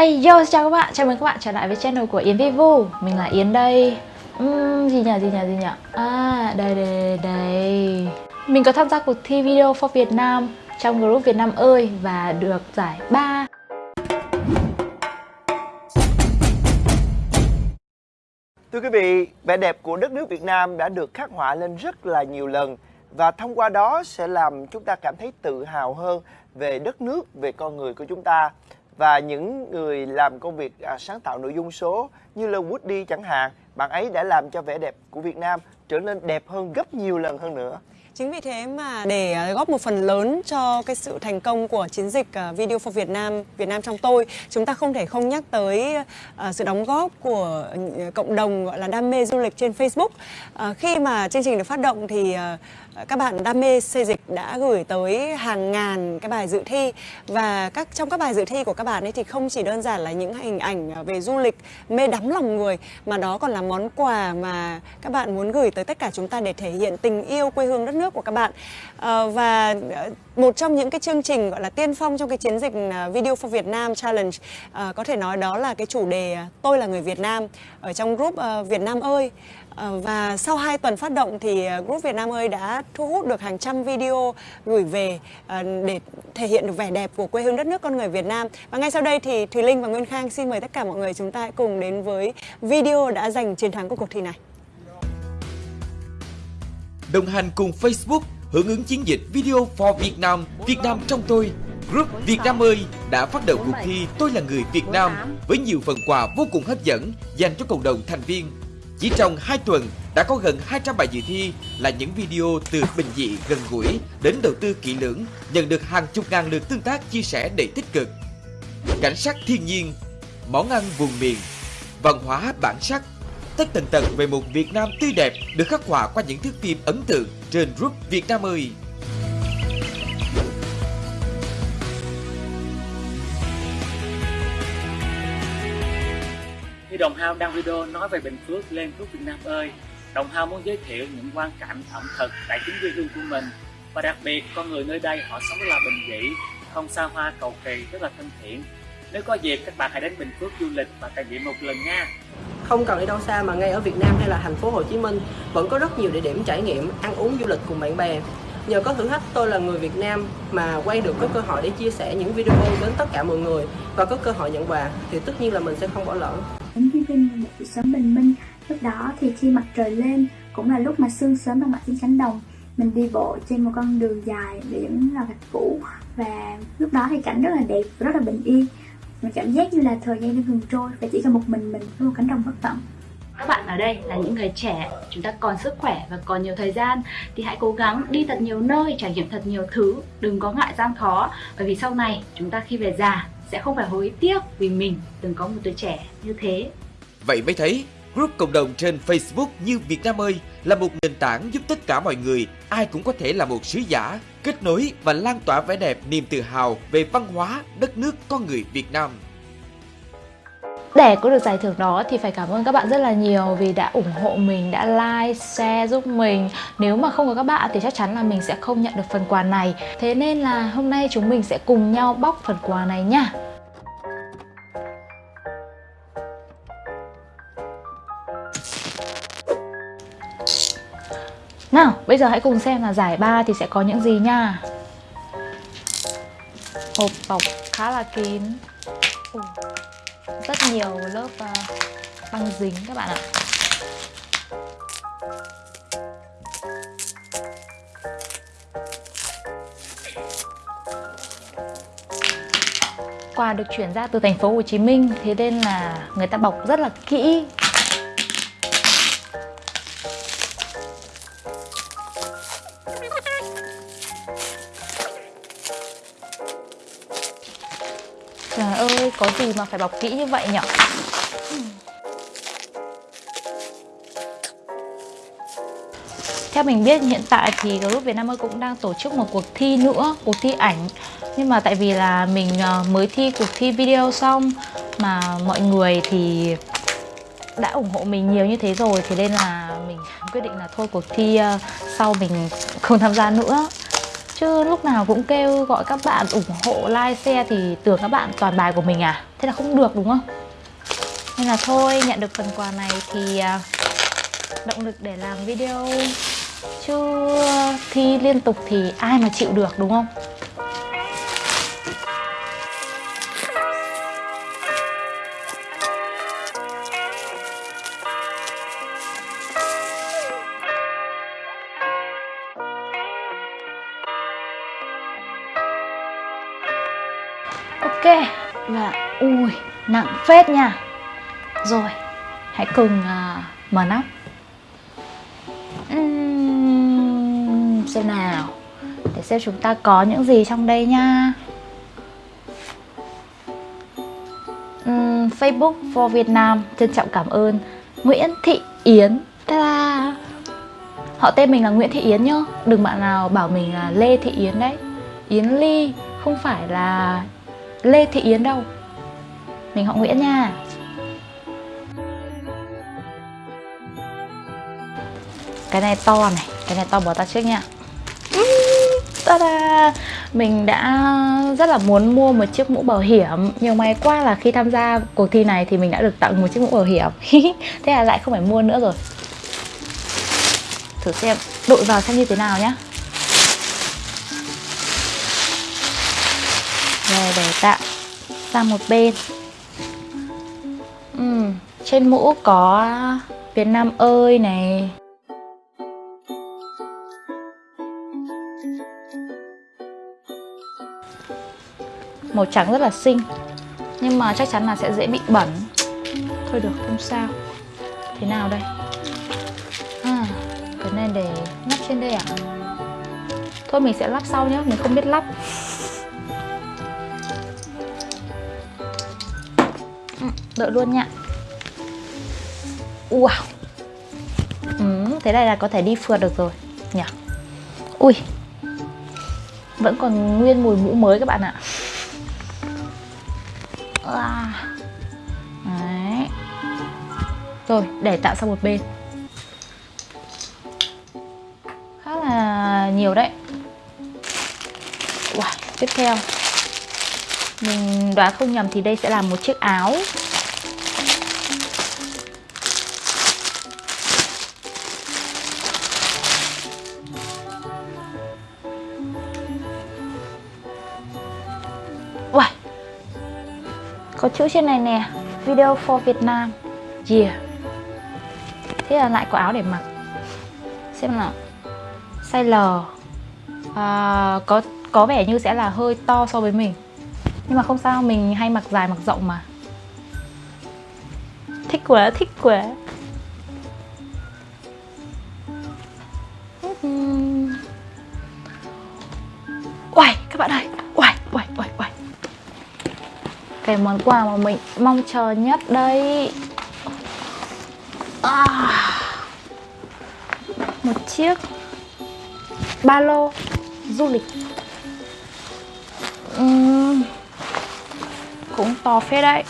Hey yo, chào các bạn, chào mừng các bạn trở lại với channel của Yến Vivu. Mình là Yến đây. Uhm, Gì nhỉ, gì nhỉ, gì nhỉ À, đây, đây, đây, đây. Mình có tham gia cuộc thi Video for Việt Nam trong group Việt Nam ơi Và được giải 3 Thưa quý vị, vẻ đẹp của đất nước Việt Nam đã được khắc họa lên rất là nhiều lần và thông qua đó sẽ làm chúng ta cảm thấy tự hào hơn về đất nước, về con người của chúng ta và những người làm công việc à, sáng tạo nội dung số như là Woody chẳng hạn, bạn ấy đã làm cho vẻ đẹp của Việt Nam trở nên đẹp hơn gấp nhiều lần hơn nữa. Chính vì thế mà để à, góp một phần lớn cho cái sự thành công của chiến dịch à, Video for Việt Nam, Việt Nam trong tôi, chúng ta không thể không nhắc tới à, sự đóng góp của cộng đồng gọi là đam mê du lịch trên Facebook. Khi mà chương trình được phát động thì các bạn đam mê xây dịch đã gửi tới hàng ngàn cái bài dự thi. Và các trong các bài dự thi của các bạn ấy thì không chỉ đơn giản là những hình ảnh à, về du lịch mê đắm lòng người mà đó còn là món quà mà các bạn muốn gửi tới tất cả chúng ta để thể hiện tình yêu quê hương đất nước của các bạn. À, và ờ, một trong những cái chương trình gọi là tiên phong trong cái chiến dịch à, Video for Việt Nam Challenge à, có thể nói đó là cái chủ đề à, tôi là người Việt Nam ở trong group Việt Nam ơi. Ờ, và sau 2 tuần phát động thì ờ, Group Việt Nam ơi đã thu hút được hàng trăm video gửi về ờ, để thể hiện được vẻ đẹp của quê hương đất nước con người Việt Nam. Và ngay sau đây thì Thùy Linh và Nguyên Khang xin mời tất cả mọi người chúng ta hãy cùng đến với video đã giành chiến thắng của cuộc thi này. Đồng hành cùng Facebook hưởng ứng chiến dịch Video for Việt Nam, Việt Nam trong tôi Group Việt Nam ơi đã phát động cuộc thi Tôi là người Việt Nam với nhiều phần quà vô cùng hấp dẫn dành cho cộng đồng thành viên chỉ trong 2 tuần đã có gần 200 bài dự thi là những video từ bình dị gần gũi đến đầu tư kỹ lưỡng, nhận được hàng chục ngàn lượt tương tác chia sẻ đầy tích cực. Cảnh sắc thiên nhiên, món ăn vùng miền, văn hóa bản sắc, tất tần tật về một Việt Nam tươi đẹp được khắc họa qua những thước phim ấn tượng trên group Việt Nam ơi. Đồng Hao đăng video nói về Bình Phước lên Phước Việt Nam ơi. Đồng Hao muốn giới thiệu những quan cảnh ẩm thực tại chính quê hương của mình và đặc biệt con người nơi đây họ sống rất là bình dị, không xa hoa cầu kỳ, rất là thân thiện. Nếu có dịp các bạn hãy đến Bình Phước du lịch và trải nghiệm một lần nha. Không cần đi đâu xa mà ngay ở Việt Nam hay là thành phố Hồ Chí Minh vẫn có rất nhiều địa điểm trải nghiệm ăn uống du lịch cùng bạn bè. Nhờ có thử thách tôi là người Việt Nam mà quay được có cơ hội để chia sẻ những video đến tất cả mọi người và có cơ hội nhận quà thì tất nhiên là mình sẽ không bỏ lỡ ứng với Vinh một buổi sớm bình minh. Lúc đó thì khi mặt trời lên Cũng là lúc mà sương sớm đang mặt trên cánh đồng Mình đi bộ trên một con đường dài Biển là gạch cũ Và lúc đó thì cảnh rất là đẹp Rất là bình yên. Mình cảm giác như là thời gian đang ngừng trôi Và chỉ còn một mình mình với một cánh đồng bất tận các bạn ở đây là những người trẻ, chúng ta còn sức khỏe và còn nhiều thời gian. Thì hãy cố gắng đi thật nhiều nơi, trải nghiệm thật nhiều thứ, đừng có ngại gian khó. Bởi vì sau này chúng ta khi về già sẽ không phải hối tiếc vì mình từng có một tuổi trẻ như thế. Vậy mới thấy, group cộng đồng trên Facebook như Việt Nam ơi là một nền tảng giúp tất cả mọi người, ai cũng có thể là một sứ giả, kết nối và lan tỏa vẻ đẹp niềm tự hào về văn hóa, đất nước con người Việt Nam. Để có được giải thưởng đó thì phải cảm ơn các bạn rất là nhiều vì đã ủng hộ mình, đã like, share giúp mình. Nếu mà không có các bạn thì chắc chắn là mình sẽ không nhận được phần quà này. Thế nên là hôm nay chúng mình sẽ cùng nhau bóc phần quà này nha. Nào, bây giờ hãy cùng xem là giải ba thì sẽ có những gì nha. Hộp bọc khá là kín. Ủa rất nhiều lớp uh, băng dính các bạn ạ. Quà được chuyển ra từ thành phố Hồ Chí Minh thế nên là người ta bọc rất là kỹ. Ơi, có gì mà phải bọc kỹ như vậy nhỉ? Theo mình biết hiện tại thì group Việt Nam ơi cũng đang tổ chức một cuộc thi nữa, cuộc thi ảnh Nhưng mà tại vì là mình ờ, mới thi cuộc thi video xong Mà mọi người thì đã ủng hộ mình nhiều như thế rồi Thế nên là mình quyết định là thôi cuộc thi ờ, sau mình không tham gia nữa chứ lúc nào cũng kêu gọi các bạn ủng hộ, like, share thì tưởng các bạn toàn bài của mình à? Thế là không được, đúng không? Nên là thôi, nhận được phần quà này thì à, động lực để làm video. Chứ à, thi liên tục thì ai mà chịu được, đúng không? Ok. Và ui nặng phết nha. Rồi hãy cùng uh, mở nắp. Uhm, Xem nào. Để xem chúng ta có những gì trong đây nha. Uhm, Facebook for Việt Nam Trân trọng cảm ơn. Nguyễn Thị Yến. Ta-da! Họ tên mình là Nguyễn Thị Yến nhá. Đừng bạn nào bảo mình là Lê Thị Yến đấy. Yến Ly Không phải là Lê Thị Yến đâu? Mình họ Nguyễn nha. Cái này to này, Cái này to bỏ ta trước nha Ta-da! Mình đã rất là muốn mua một chiếc mũ bảo hiểm. Nhưng may quá là khi tham gia cuộc thi này Thì mình đã được tặng một chiếc mũ bảo hiểm. Thế là lại không phải mua nữa rồi. Thử xem, đội vào xem như thế nào nhá. Rồi để tạm sang một bên. Ừ, Trên mũ có Việt Nam ơi này. Màu trắng rất là xinh Nhưng mà chắc chắn là sẽ dễ bị bẩn. Thôi được không sao. Thế nào đây? À, Cái này để lắp trên đây à? Thôi mình sẽ lắp sau nhé Mình không biết lắp. Đợi luôn nha. Wow. Ừ, Thế này là có thể đi phượt được rồi nhỉ? Ui. Vẫn còn nguyên mùi mũ mới các bạn ạ. À. Đấy. Rồi để tạo sang một bên. Khá là nhiều đấy. Wow, tiếp theo. Mình đoán không nhầm thì đây sẽ là một chiếc áo. Chữ trên này nè. Video for Việt Nam Yeah. Thế là lại có áo để mặc. Xem nào. Size L. À, có, có vẻ như sẽ là hơi to so với mình. Nhưng mà không sao, mình hay mặc dài mặc rộng mà. Thích quá, thích quá. Uầy, các bạn ơi. Cái món quà mà mình mong chờ nhất đây. À, Một chiếc ba lô du lịch. Uhm, cũng to phết đấy.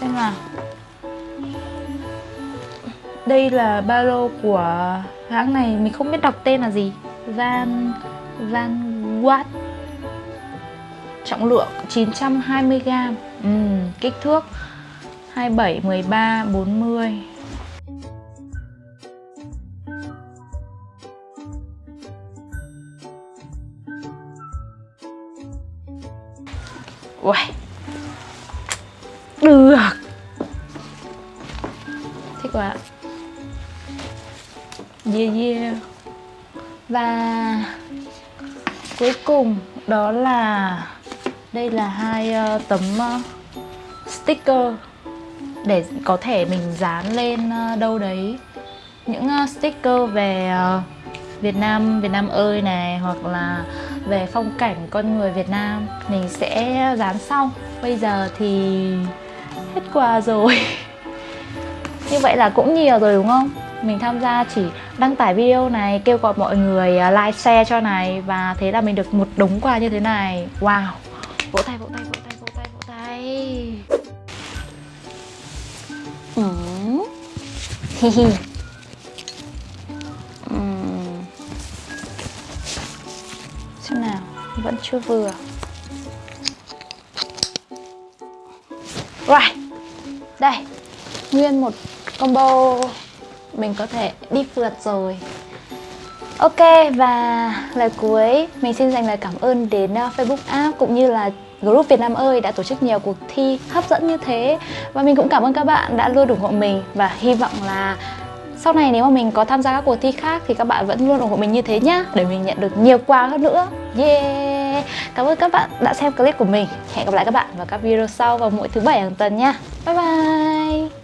Xem nào. Đây là ba lô của hãng này Mình không biết đọc tên là gì. Van Van what Trọng lượng 920g ừ, Kích thước 27, 13, 40 Uầy. Được. Thích quá. Yeah yeah. Và Cuối cùng đó là đây là hai uh, tấm uh, sticker Để có thể mình dán lên uh, đâu đấy. Những uh, sticker về uh, Việt Nam, Việt Nam ơi này Hoặc là về phong cảnh con người Việt Nam Mình sẽ dán xong Bây giờ thì hết quà rồi. Như vậy là cũng nhiều rồi đúng không? Mình tham gia chỉ đăng tải video này Kêu gọi mọi người like, share cho này Và thế là mình được một đống quà như thế này. Wow! Vỗ tay, vỗ tay, vỗ tay, vỗ tay, vỗ tay. Ừ. ừ. Hi hi chưa vừa. Rồi Đây Nguyên một combo. Mình có thể đi phượt rồi. Ok, và lời cuối. Mình xin dành lời cảm ơn đến ờ, Facebook app cũng như là group Việt Nam ơi đã tổ chức nhiều cuộc thi hấp dẫn như thế. Và mình cũng cảm ơn các bạn đã luôn ủng hộ mình và hy vọng là sau này nếu mà mình có tham gia các cuộc thi khác thì các bạn vẫn luôn ủng hộ mình như thế nhá, để mình nhận được nhiều quà hơn nữa. Yeah! Cảm ơn các bạn đã xem clip của mình. Hẹn gặp lại các bạn vào các video sau vào mỗi thứ bảy hàng tuần nha. Bye bye!